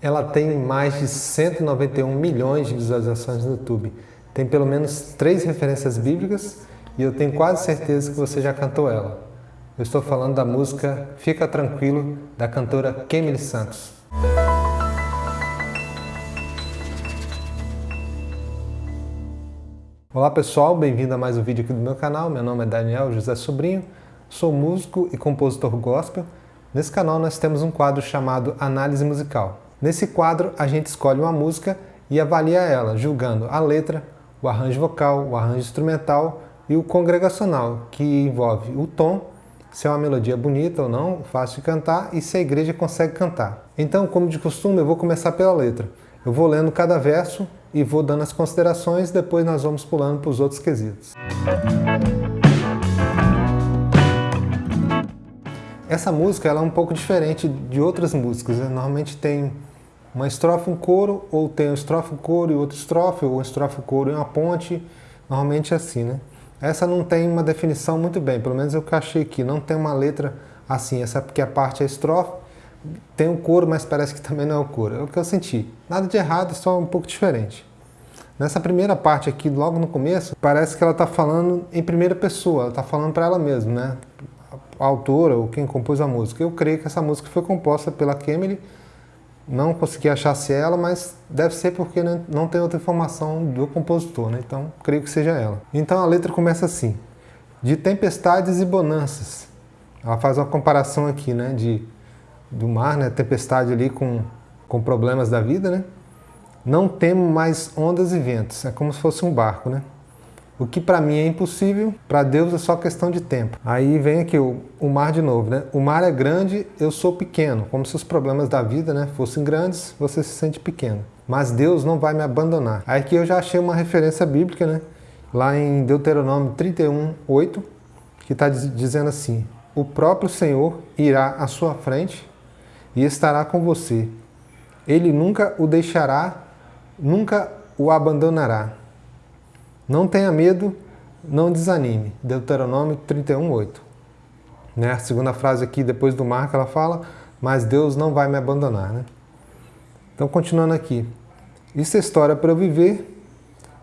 Ela tem mais de 191 milhões de visualizações no YouTube. Tem pelo menos três referências bíblicas e eu tenho quase certeza que você já cantou ela. Eu estou falando da música Fica Tranquilo, da cantora Kemily Santos. Olá pessoal, bem-vindo a mais um vídeo aqui do meu canal. Meu nome é Daniel José Sobrinho, sou músico e compositor gospel. Nesse canal nós temos um quadro chamado Análise Musical. Nesse quadro, a gente escolhe uma música e avalia ela, julgando a letra, o arranjo vocal, o arranjo instrumental e o congregacional, que envolve o tom, se é uma melodia bonita ou não, fácil de cantar e se a igreja consegue cantar. Então, como de costume, eu vou começar pela letra. Eu vou lendo cada verso e vou dando as considerações, depois nós vamos pulando para os outros quesitos. Essa música ela é um pouco diferente de outras músicas. Né? Normalmente tem uma estrofe, um coro, ou tem uma estrofe, um coro e outra estrofe, ou uma estrofe, um coro e uma ponte. Normalmente é assim, né? Essa não tem uma definição muito bem, pelo menos eu que achei aqui. Não tem uma letra assim, essa porque a parte é estrofe, tem um coro, mas parece que também não é o coro. É o que eu senti. Nada de errado, só um pouco diferente. Nessa primeira parte aqui, logo no começo, parece que ela está falando em primeira pessoa, ela está falando para ela mesma, né? A autora ou quem compôs a música. Eu creio que essa música foi composta pela Kemily, não consegui achar se é ela, mas deve ser porque não tem outra informação do compositor, né? então creio que seja ela. Então a letra começa assim, de tempestades e bonanças. Ela faz uma comparação aqui né, de, do mar, né, tempestade ali com, com problemas da vida. Né? Não temo mais ondas e ventos, é como se fosse um barco. Né? O que para mim é impossível, para Deus é só questão de tempo. Aí vem aqui o, o, mar de novo, né? O mar é grande, eu sou pequeno. Como se os problemas da vida né, fossem grandes, você se sente pequeno. Mas Deus não vai me abandonar. Aí aqui eu já achei uma referência bíblica, né? Lá em Deuteronômio 31, 8, que está dizendo assim, O próprio Senhor irá à sua frente e estará com você. Ele nunca o deixará, nunca o abandonará. Não tenha medo, não desanime. Deuteronômio 31, 8. Né? A segunda frase aqui, depois do mar, que ela fala, mas Deus não vai me abandonar. Né? Então, continuando aqui. Isso é história para eu viver,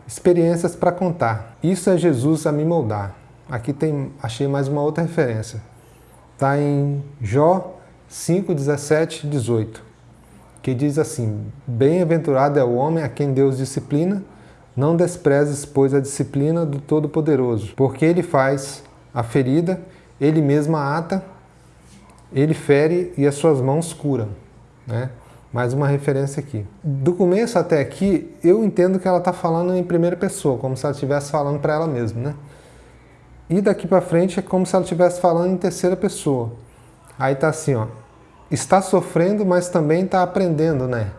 experiências para contar. Isso é Jesus a me moldar. Aqui tem, achei mais uma outra referência. Está em Jó 5, 17, 18, que diz assim, Bem-aventurado é o homem a quem Deus disciplina, não desprezes, pois, a disciplina do Todo-Poderoso, porque ele faz a ferida, ele mesmo a ata, ele fere e as suas mãos curam. Né? Mais uma referência aqui. Do começo até aqui, eu entendo que ela está falando em primeira pessoa, como se ela estivesse falando para ela mesma. Né? E daqui para frente é como se ela estivesse falando em terceira pessoa. Aí está assim, ó, está sofrendo, mas também está aprendendo, né?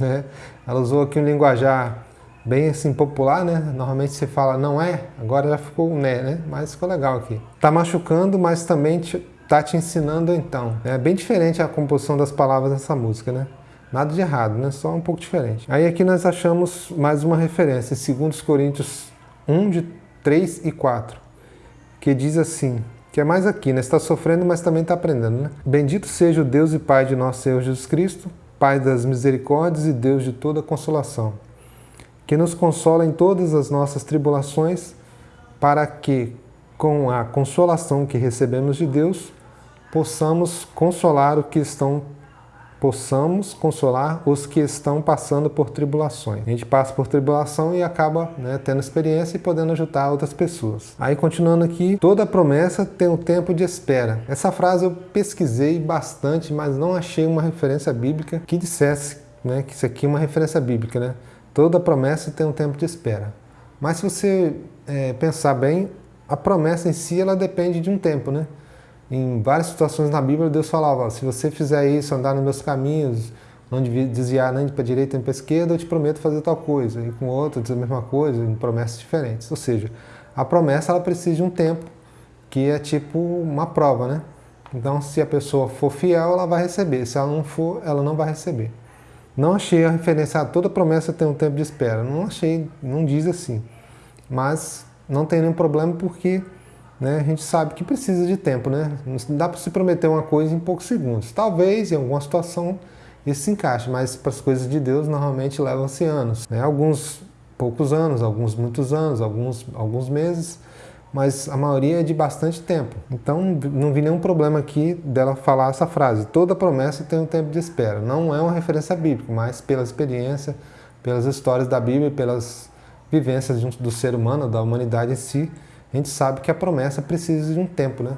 Ela usou aqui um linguajar bem assim popular, né? Normalmente você fala não é, agora já ficou né, né? Mas ficou legal aqui. Tá machucando, mas também te, tá te ensinando então. É bem diferente a composição das palavras dessa música, né? Nada de errado, né? Só um pouco diferente. Aí aqui nós achamos mais uma referência, em 2 Coríntios 1, de 3 e 4, que diz assim, que é mais aqui, né? Está sofrendo, mas também está aprendendo, né? Bendito seja o Deus e Pai de nosso Senhor Jesus Cristo, Pai das misericórdias e Deus de toda consolação que nos consola em todas as nossas tribulações, para que, com a consolação que recebemos de Deus, possamos consolar o que estão possamos consolar os que estão passando por tribulações. A gente passa por tribulação e acaba né, tendo experiência e podendo ajudar outras pessoas. Aí continuando aqui, toda promessa tem um tempo de espera. Essa frase eu pesquisei bastante, mas não achei uma referência bíblica que dissesse né, que isso aqui é uma referência bíblica, né? Toda promessa tem um tempo de espera. Mas se você é, pensar bem, a promessa em si ela depende de um tempo, né? Em várias situações na Bíblia, Deus falava, se você fizer isso, andar nos meus caminhos, não desviar nem para a direita nem para a esquerda, eu te prometo fazer tal coisa. E com outro diz a mesma coisa, em promessas diferentes. Ou seja, a promessa ela precisa de um tempo, que é tipo uma prova, né? Então, se a pessoa for fiel, ela vai receber. Se ela não for, ela não vai receber. Não achei a referência a toda promessa ter um tempo de espera. Não achei, não diz assim. Mas não tem nenhum problema porque né, a gente sabe que precisa de tempo. Né? Não dá para se prometer uma coisa em poucos segundos. Talvez, em alguma situação, isso se encaixa, mas para as coisas de Deus normalmente levam-se anos. Né? Alguns poucos anos, alguns muitos anos, alguns, alguns meses, mas a maioria é de bastante tempo. Então não vi nenhum problema aqui dela falar essa frase. Toda promessa tem um tempo de espera. Não é uma referência bíblica, mas pela experiência, pelas histórias da Bíblia, pelas vivências do ser humano, da humanidade em si, a gente sabe que a promessa precisa de um tempo, né?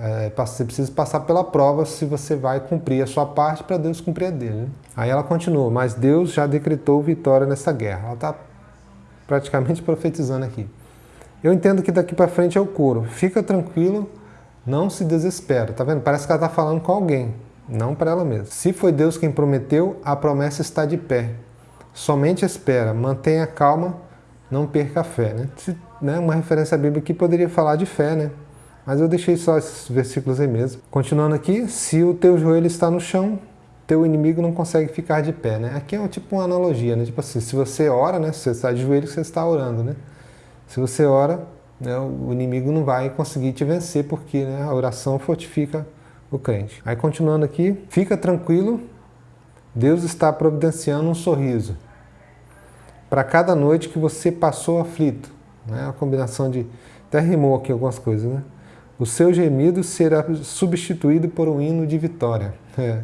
É, você precisa passar pela prova se você vai cumprir a sua parte para Deus cumprir a dele. Né? Aí ela continua, mas Deus já decretou vitória nessa guerra. Ela está praticamente profetizando aqui. Eu entendo que daqui para frente é o couro. Fica tranquilo, não se desespera. Tá vendo? Parece que ela está falando com alguém, não para ela mesma. Se foi Deus quem prometeu, a promessa está de pé. Somente espera, mantenha calma, não perca a fé. Né? Se, né, uma referência bíblica aqui poderia falar de fé, né? Mas eu deixei só esses versículos aí mesmo. Continuando aqui, se o teu joelho está no chão, teu inimigo não consegue ficar de pé, né? Aqui é tipo uma analogia, né? Tipo assim, se você ora, né? Se você está de joelho, você está orando, né? Se você ora, né, o inimigo não vai conseguir te vencer, porque né, a oração fortifica o crente. Aí continuando aqui, fica tranquilo, Deus está providenciando um sorriso para cada noite que você passou aflito. Né? A combinação de... Até rimou aqui algumas coisas, né? O seu gemido será substituído por um hino de vitória. É,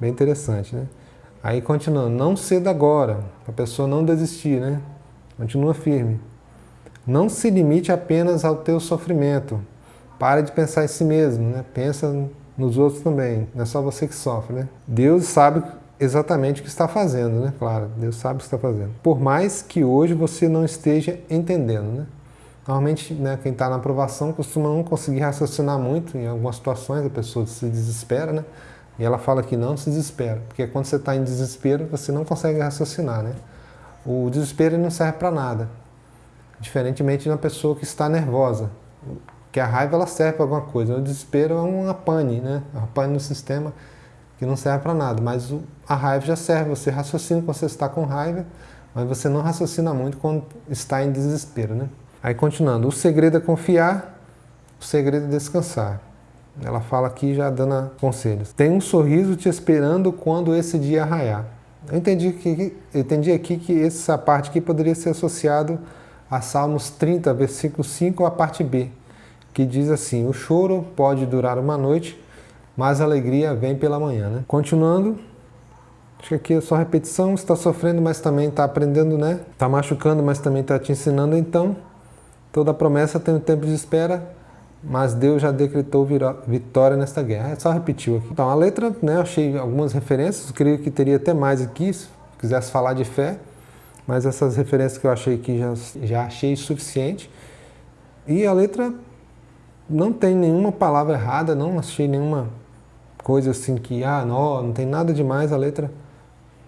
bem interessante, né? Aí continuando, não ceda agora, para a pessoa não desistir, né? Continua firme. Não se limite apenas ao teu sofrimento. Pare de pensar em si mesmo, né? Pensa nos outros também, não é só você que sofre, né? Deus sabe exatamente o que está fazendo, né? Claro, Deus sabe o que está fazendo. Por mais que hoje você não esteja entendendo, né? Normalmente, né, quem está na aprovação costuma não conseguir raciocinar muito, em algumas situações a pessoa se desespera, né? E ela fala que não se desespera, porque quando você está em desespero, você não consegue raciocinar, né? O desespero não serve para nada, diferentemente de uma pessoa que está nervosa, que a raiva ela serve para alguma coisa, o desespero é uma pane, né? Uma pane no sistema que não serve para nada, mas a raiva já serve, você raciocina quando você está com raiva, mas você não raciocina muito quando está em desespero, né? Aí continuando, o segredo é confiar, o segredo é descansar. Ela fala aqui já dando conselhos. Tem um sorriso te esperando quando esse dia raiar. Eu entendi, que, eu entendi aqui que essa parte aqui poderia ser associado a Salmos 30, versículo 5, a parte B, que diz assim, o choro pode durar uma noite, mas a alegria vem pela manhã. Né? Continuando, acho que aqui é só repetição, está sofrendo, mas também está aprendendo, né? Está machucando, mas também está te ensinando, então Toda promessa tem um tempo de espera, mas Deus já decretou vitória nesta guerra. É só repetiu aqui. Então, a letra, né, achei algumas referências, creio que teria até mais aqui, se quisesse falar de fé, mas essas referências que eu achei aqui já, já achei suficiente. E a letra não tem nenhuma palavra errada, não achei nenhuma coisa assim que, ah, não, não tem nada demais, a letra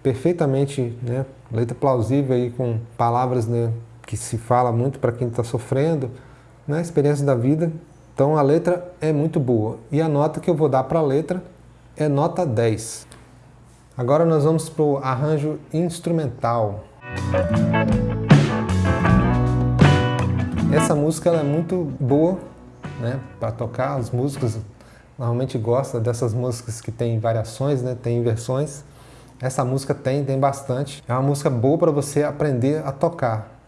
perfeitamente, né, letra plausível aí com palavras, né, que se fala muito para quem está sofrendo, né, experiência da vida. Então a letra é muito boa. E a nota que eu vou dar para a letra é nota 10. Agora nós vamos para o arranjo instrumental. Essa música é muito boa né, para tocar. Os músicos normalmente gostam dessas músicas que tem variações, né, tem inversões. Essa música tem, tem bastante. É uma música boa para você aprender a tocar.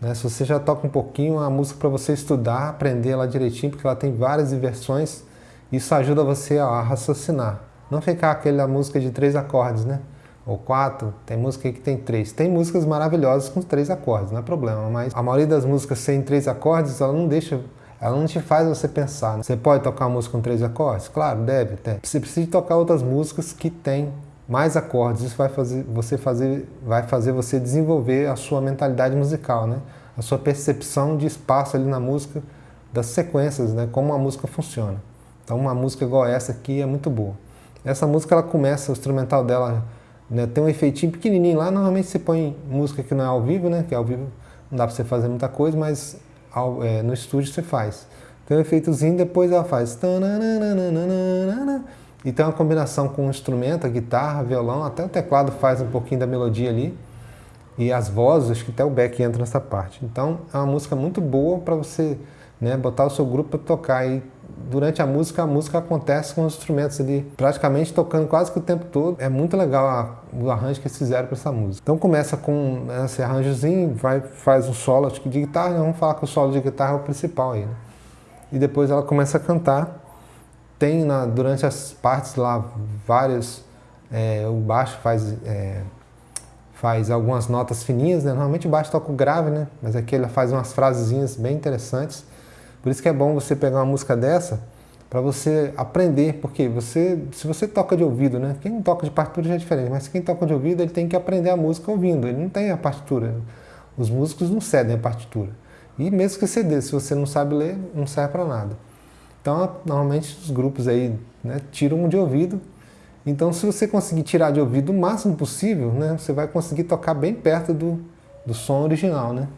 Né? Se você já toca um pouquinho, a música para você estudar, aprender ela direitinho, porque ela tem várias inversões, isso ajuda você a raciocinar. Não ficar aquela música de três acordes, né? Ou quatro, tem música que tem três. Tem músicas maravilhosas com três acordes, não é problema, mas a maioria das músicas sem três acordes, ela não deixa ela não te faz você pensar. Você pode tocar uma música com três acordes? Claro, deve ter. Você precisa tocar outras músicas que têm mais acordes. Isso vai fazer você fazer, vai fazer você desenvolver a sua mentalidade musical, né? A sua percepção de espaço ali na música, das sequências, né? Como a música funciona. Então uma música igual essa aqui é muito boa. Essa música ela começa, o instrumental dela né, tem um efeitinho pequenininho lá. Normalmente você põe música que não é ao vivo, né? Que ao vivo não dá para você fazer muita coisa, mas ao, é, no estúdio você faz. Tem um efeitozinho, depois ela faz. E tem uma combinação com o instrumento, a guitarra, violão, até o teclado faz um pouquinho da melodia ali. E as vozes, acho que até o back entra nessa parte. Então é uma música muito boa para você né, botar o seu grupo para tocar. E durante a música, a música acontece com os instrumentos ali, praticamente tocando quase que o tempo todo. É muito legal a, o arranjo que eles fizeram para essa música. Então começa com esse arranjozinho, vai, faz um solo acho que de guitarra, vamos falar que o solo de guitarra é o principal aí, né? E depois ela começa a cantar. Tem na, durante as partes lá vários, é, o baixo faz, é, faz algumas notas fininhas, né? Normalmente o baixo toca o grave, né? Mas aqui ela faz umas frasezinhas bem interessantes. Por isso que é bom você pegar uma música dessa para você aprender, porque você, se você toca de ouvido, né? Quem toca de partitura já é diferente, mas quem toca de ouvido ele tem que aprender a música ouvindo, ele não tem a partitura. Os músicos não cedem a partitura. E mesmo que dê, se você não sabe ler, não serve para nada. Então, normalmente os grupos aí né, tiram de ouvido. Então, se você conseguir tirar de ouvido o máximo possível, né, você vai conseguir tocar bem perto do, do som original, né?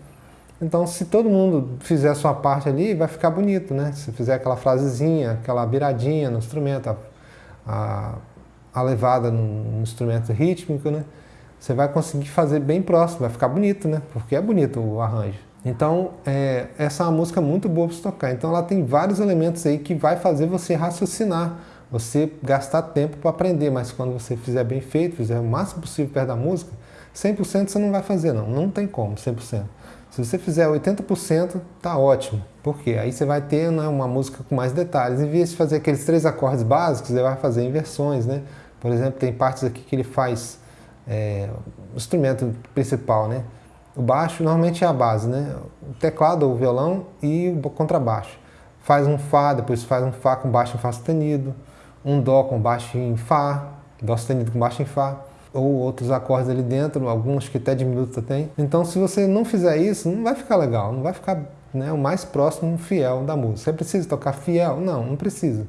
Então, se todo mundo fizer a sua parte ali, vai ficar bonito, né? Se fizer aquela frasezinha, aquela viradinha no instrumento, a, a, a levada no, no, instrumento rítmico, né? Você vai conseguir fazer bem próximo, vai ficar bonito, né? Porque é bonito o arranjo. Então, é, essa é uma música muito boa para tocar. Então, ela tem vários elementos aí que vai fazer você raciocinar, você gastar tempo para aprender, mas quando você fizer bem feito, fizer o máximo possível perto da música, 100% você não vai fazer, não. Não tem como, 100%. Se você fizer 80%, tá ótimo. Por quê? Aí você vai ter né, uma música com mais detalhes. Em vez de fazer aqueles três acordes básicos, ele vai fazer inversões, né? Por exemplo, tem partes aqui que ele faz é, o instrumento principal, né? O baixo normalmente é a base, né? O teclado ou o violão e o contrabaixo. Faz um Fá, depois faz um Fá com baixo em Fá sustenido, um Dó com baixo em Fá, Dó sustenido com baixo em Fá ou outros acordes ali dentro, alguns que até diminuto tem. Então se você não fizer isso, não vai ficar legal, não vai ficar né, o mais próximo fiel da música. Você precisa tocar fiel? Não, não precisa.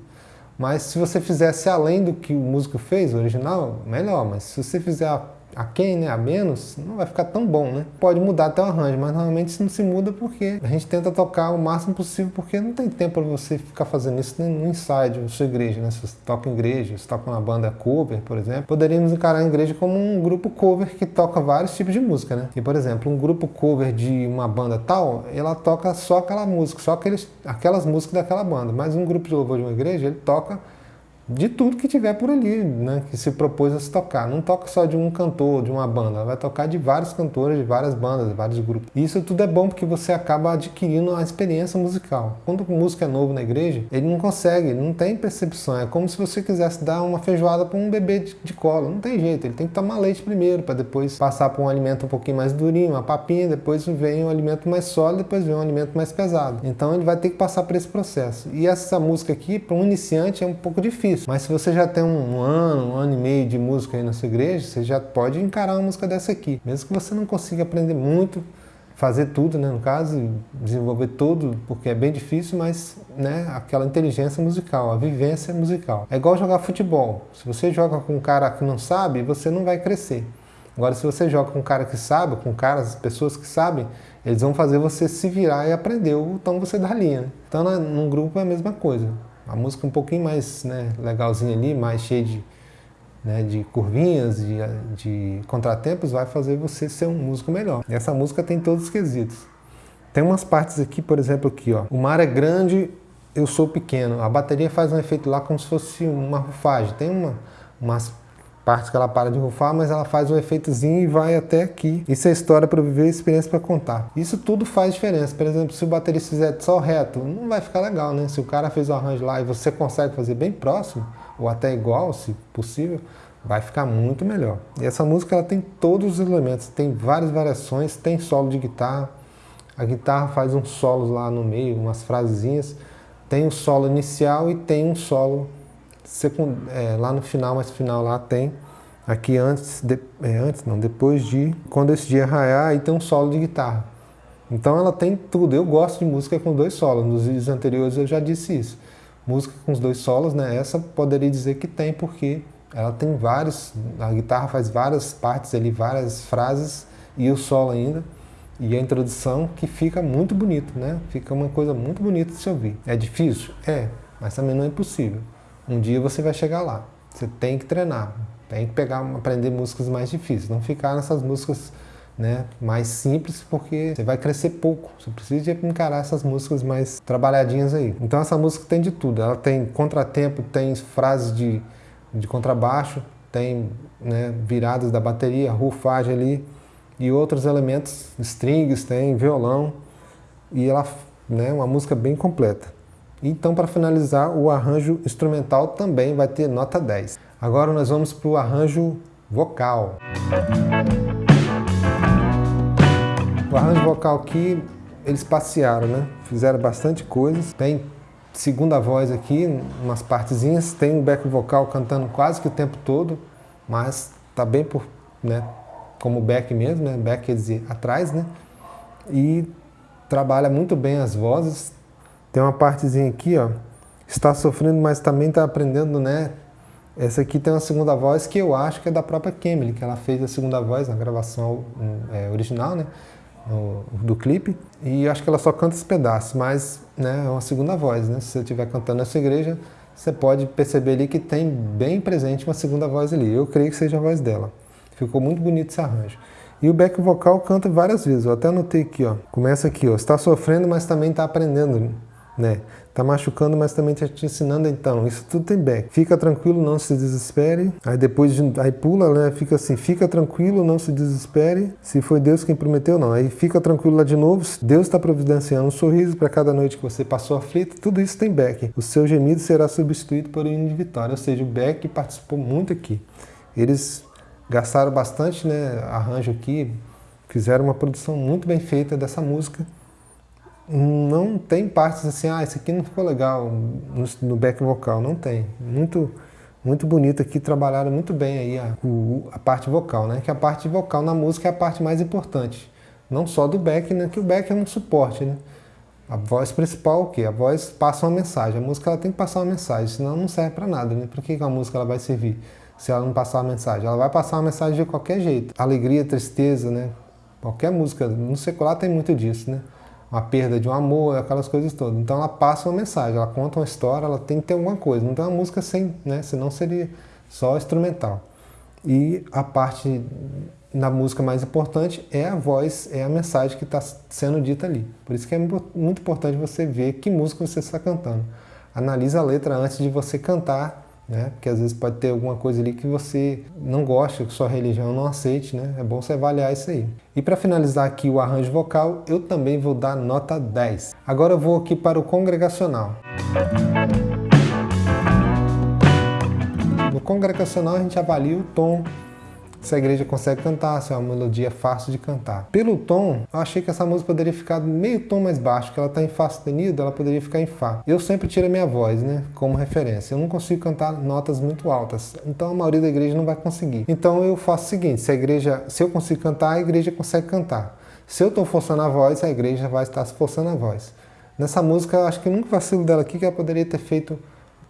Mas se você fizesse além do que o músico fez, o original, melhor. Mas se você fizer a quem, né, a menos, não vai ficar tão bom, né? Pode mudar até o arranjo, mas normalmente isso não se muda porque a gente tenta tocar o máximo possível, porque não tem tempo para você ficar fazendo isso no ensaio na sua igreja, né? Se você toca em igreja, se toca uma banda cover, por exemplo, poderíamos encarar a igreja como um grupo cover que toca vários tipos de música, né? E, por exemplo, um grupo cover de uma banda tal, ela toca só aquela música, só aqueles, aquelas músicas daquela banda, mas um grupo de louvor de uma igreja, ele toca de tudo que tiver por ali, né, que se propôs a se tocar. Não toca só de um cantor, de uma banda, vai tocar de vários cantores, de várias bandas, de vários grupos. E isso tudo é bom porque você acaba adquirindo a experiência musical. Quando o músico é novo na igreja, ele não consegue, não tem percepção. É como se você quisesse dar uma feijoada para um bebê de, de colo. Não tem jeito, ele tem que tomar leite primeiro, para depois passar por um alimento um pouquinho mais durinho, uma papinha, depois vem um alimento mais sólido, depois vem um alimento mais pesado. Então ele vai ter que passar por esse processo. E essa música aqui, para um iniciante, é um pouco difícil difícil. Mas se você já tem um ano, um ano e meio de música aí na sua igreja, você já pode encarar uma música dessa aqui. Mesmo que você não consiga aprender muito, fazer tudo, né, no caso, desenvolver tudo, porque é bem difícil, mas né, aquela inteligência musical, a vivência musical. É igual jogar futebol. Se você joga com um cara que não sabe, você não vai crescer. Agora, se você joga com um cara que sabe, com caras, pessoas que sabem, eles vão fazer você se virar e aprender o tom você dá linha. Né? Então, num grupo é a mesma coisa. A música um pouquinho mais né, legalzinha ali, mais cheia de, né, de curvinhas, de, de contratempos, vai fazer você ser um músico melhor. E essa música tem todos os quesitos. Tem umas partes aqui, por exemplo, aqui, ó. O mar é grande, eu sou pequeno. A bateria faz um efeito lá como se fosse uma rufagem. Tem uma, umas partes que ela para de rufar, mas ela faz um efeitozinho e vai até aqui. Isso é história para viver, experiência para contar. Isso tudo faz diferença. Por exemplo, se o baterista fizer só reto, não vai ficar legal, né? Se o cara fez o arranjo lá e você consegue fazer bem próximo, ou até igual, se possível, vai ficar muito melhor. E essa música ela tem todos os elementos, tem várias variações, tem solo de guitarra, a guitarra faz uns solos lá no meio, umas frasezinhas, tem um solo inicial e tem um solo secund, é, lá no final, mais final lá tem, aqui antes, de, é, antes não, depois de, quando esse dia raiar, aí tem um solo de guitarra. Então ela tem tudo, eu gosto de música com dois solos, nos vídeos anteriores eu já disse isso. Música com os dois solos, né, essa poderia dizer que tem, porque ela tem vários, a guitarra faz várias partes ali, várias frases, e o solo ainda, e a introdução que fica muito bonito, né? Fica uma coisa muito bonita de se ouvir. É difícil? É, mas também não é impossível. Um dia você vai chegar lá. Você tem que treinar, tem que pegar, aprender músicas mais difíceis, não ficar nessas músicas né, mais simples, porque você vai crescer pouco. Você precisa encarar essas músicas mais trabalhadinhas aí. Então essa música tem de tudo. Ela tem contratempo, tem frases de, de contrabaixo, tem né, viradas da bateria, rufagem ali e outros elementos, strings, tem violão e ela né, uma música bem completa. Então para finalizar, o arranjo instrumental também vai ter nota 10. Agora nós vamos para o arranjo vocal. O arranjo vocal aqui, eles passearam, né? Fizeram bastante coisas. Tem segunda voz aqui, umas partezinhas. Tem um back vocal cantando quase que o tempo todo, mas tá bem por, né? Como back mesmo, né? Back quer dizer atrás, né? E trabalha muito bem as vozes. Tem uma partezinha aqui, ó. Está sofrendo, mas também está aprendendo, né? Essa aqui tem uma segunda voz que eu acho que é da própria Kemily, que ela fez a segunda voz na gravação é, original, né? do clipe. E acho que ela só canta esse pedaço, mas né, é uma segunda voz. Né? Se você estiver cantando nessa igreja, você pode perceber ali que tem bem presente uma segunda voz ali. Eu creio que seja a voz dela. Ficou muito bonito esse arranjo. E o back vocal canta várias vezes. Eu até anotei aqui, ó. Começa aqui, ó. Está sofrendo, mas também está aprendendo né? Tá machucando, mas também tá te ensinando então. Isso tudo tem back. Fica tranquilo, não se desespere. Aí depois, de, aí pula, né? Fica assim, fica tranquilo, não se desespere. Se foi Deus quem prometeu, não. Aí fica tranquilo lá de novo. Deus está providenciando um sorriso para cada noite que você passou aflito. Tudo isso tem back. O seu gemido será substituído por um hino de vitória. Ou seja, o back participou muito aqui. Eles gastaram bastante, né? Arranjo aqui. Fizeram uma produção muito bem feita dessa música não tem partes assim, ah, esse aqui não ficou legal no, no back vocal, não tem. Muito muito bonito aqui, trabalharam muito bem aí a, a, parte vocal, né? Que a parte vocal na música é a parte mais importante. Não só do back, né? Que o back é um suporte, né? A voz principal o quê? A voz passa uma mensagem. A música ela tem que passar uma mensagem, senão não serve para nada, né? Por que, que a música ela vai servir se ela não passar uma mensagem? Ela vai passar uma mensagem de qualquer jeito. Alegria, tristeza, né? Qualquer música, no secular tem muito disso, né? Uma perda de um amor, aquelas coisas todas. Então ela passa uma mensagem, ela conta uma história, ela tem que ter alguma coisa. Não tem uma música sem, né? Senão seria só instrumental. E a parte na música mais importante é a voz, é a mensagem que está sendo dita ali. Por isso que é muito importante você ver que música você está cantando. Analisa a letra antes de você cantar né? Porque às vezes pode ter alguma coisa ali que você não gosta, que sua religião não aceite, né? É bom você avaliar isso aí. E para finalizar aqui o arranjo vocal, eu também vou dar nota 10. Agora eu vou aqui para o congregacional. No congregacional a gente avalia o tom, se a igreja consegue cantar, se é uma melodia fácil de cantar. Pelo tom, eu achei que essa música poderia ficar meio tom mais baixo, que ela está em Fá sustenido, ela poderia ficar em Fá. Eu sempre tiro a minha voz, né, como referência. Eu não consigo cantar notas muito altas, então a maioria da igreja não vai conseguir. Então eu faço o seguinte, se a igreja, se eu consigo cantar, a igreja consegue cantar. Se eu estou forçando a voz, a igreja vai estar se forçando a voz. Nessa música, eu acho que o único vacilo dela aqui é que ela poderia ter feito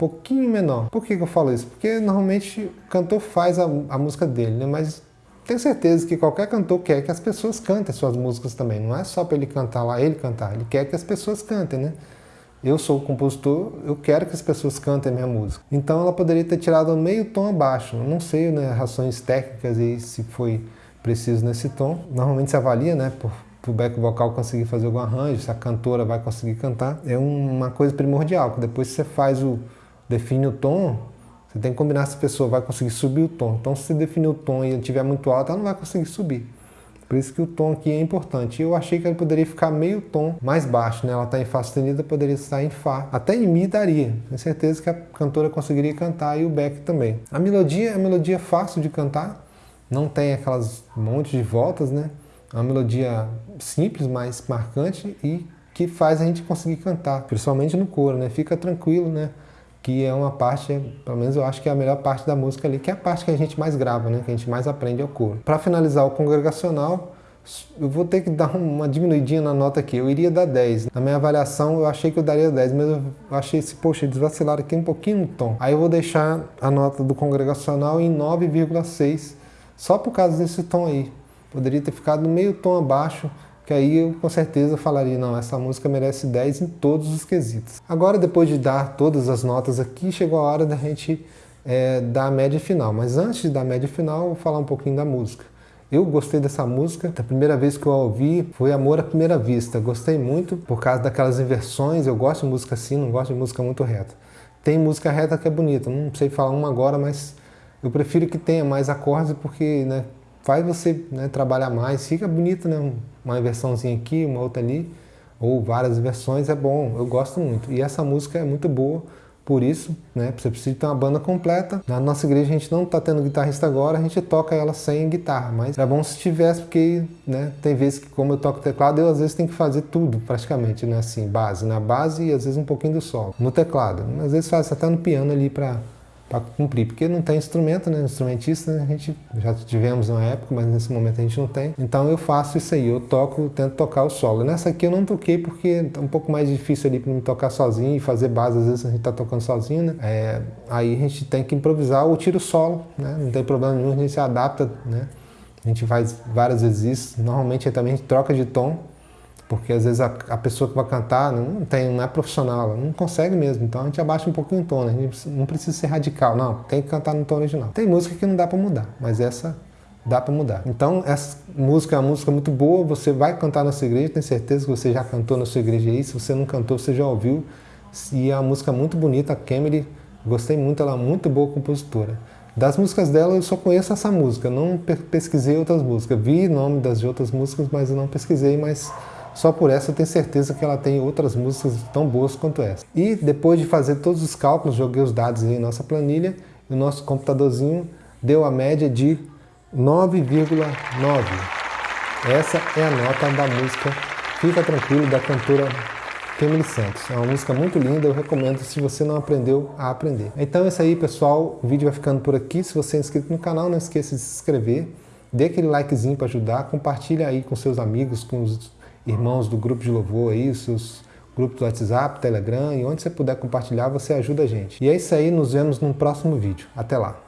pouquinho menor. Por que, que eu falo isso? Porque normalmente o cantor faz a, a música dele, né? mas tenho certeza que qualquer cantor quer que as pessoas cantem suas músicas também. Não é só para ele cantar lá, ele cantar. Ele quer que as pessoas cantem, né? Eu sou o compositor, eu quero que as pessoas cantem a minha música. Então ela poderia ter tirado meio tom abaixo. não sei, né, razões técnicas aí se foi preciso nesse tom. Normalmente se avalia, né, por, o back vocal conseguir fazer algum arranjo, se a cantora vai conseguir cantar. É uma coisa primordial, que depois você faz o, define o tom, você tem que combinar se a pessoa vai conseguir subir o tom. Então, se você definir o tom e ele estiver muito alto, ela não vai conseguir subir. Por isso que o tom aqui é importante. Eu achei que ele poderia ficar meio tom mais baixo, né? Ela está em Fá sustenido, poderia estar em Fá. Até em Mi daria. Tenho certeza que a cantora conseguiria cantar e o back também. A melodia é uma melodia fácil de cantar. Não tem aquelas montes de voltas, né? É uma melodia simples, mas marcante e que faz a gente conseguir cantar, principalmente no coro, né? Fica tranquilo, né? Que é uma parte, pelo menos eu acho que é a melhor parte da música ali, que é a parte que a gente mais grava, né? que a gente mais aprende ao coro. Para finalizar o congregacional, eu vou ter que dar uma diminuidinha na nota aqui, eu iria dar 10. Na minha avaliação eu achei que eu daria 10, mas eu achei esse, poxa, eles vacilaram aqui um pouquinho no tom. Aí eu vou deixar a nota do congregacional em 9,6, só por causa desse tom aí. Poderia ter ficado meio tom abaixo, que aí eu com certeza falaria, não, essa música merece 10 em todos os quesitos. Agora, depois de dar todas as notas aqui, chegou a hora da gente é, dar a média final. Mas antes de dar a média final, eu vou falar um pouquinho da música. Eu gostei dessa música, a primeira vez que eu a ouvi foi Amor à Primeira Vista. Gostei muito por causa daquelas inversões, eu gosto de música assim, não gosto de música muito reta. Tem música reta que é bonita, não sei falar uma agora, mas eu prefiro que tenha mais acordes porque né, faz você né, trabalhar mais, fica bonito, né? Uma inversãozinha aqui, uma outra ali, ou várias versões, é bom, eu gosto muito. E essa música é muito boa, por isso, né, você precisa ter uma banda completa. Na nossa igreja a gente não está tendo guitarrista agora, a gente toca ela sem guitarra, mas é bom se tivesse, porque né, tem vezes que como eu toco teclado, eu às vezes tenho que fazer tudo praticamente, né, assim, base, na base e às vezes um pouquinho do solo, no teclado. Às vezes faz até no piano ali para para cumprir, porque não tem instrumento, né? Instrumentista né? a gente já tivemos uma época, mas nesse momento a gente não tem. Então eu faço isso aí, eu toco, tento tocar o solo. Nessa aqui eu não toquei porque é um pouco mais difícil ali para me tocar sozinho e fazer base, às vezes a gente está tocando sozinho, né? É, aí a gente tem que improvisar ou tira o solo, né? Não tem problema nenhum, a gente se adapta, né? A gente faz várias vezes isso, normalmente também a gente troca de tom, porque às vezes a, a, pessoa que vai cantar não, tem, não é profissional, não consegue mesmo, então a gente abaixa um pouquinho o tom, né? a gente não precisa ser radical, não, tem que cantar no tom original. Tem música que não dá para mudar, mas essa dá para mudar. Então essa música é uma música muito boa, você vai cantar na sua igreja, tenho certeza que você já cantou na sua igreja aí, se você não cantou, você já ouviu, e é uma música muito bonita, a Kemily, gostei muito, ela é muito boa compositora. Das músicas dela eu só conheço essa música, não pesquisei outras músicas, vi nome das outras músicas, mas eu não pesquisei, mas só por essa eu tenho certeza que ela tem outras músicas tão boas quanto essa. E depois de fazer todos os cálculos, joguei os dados em nossa planilha, e o nosso computadorzinho deu a média de 9,9. Essa é a nota da música Fica Tranquilo, da cantora Kemily Santos. É uma música muito linda, eu recomendo se você não aprendeu a aprender. Então é isso aí, pessoal. O vídeo vai ficando por aqui. Se você é inscrito no canal, não esqueça de se inscrever. Dê aquele likezinho para ajudar. Compartilha aí com seus amigos, com os irmãos do grupo de louvor aí, seus grupos do WhatsApp, Telegram e onde você puder compartilhar, você ajuda a gente. E é isso aí, nos vemos no próximo vídeo. Até lá!